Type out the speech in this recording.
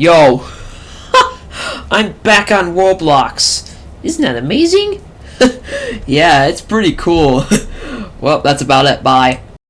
Yo! I'm back on Roblox! Isn't that amazing? yeah, it's pretty cool. well, that's about it. Bye.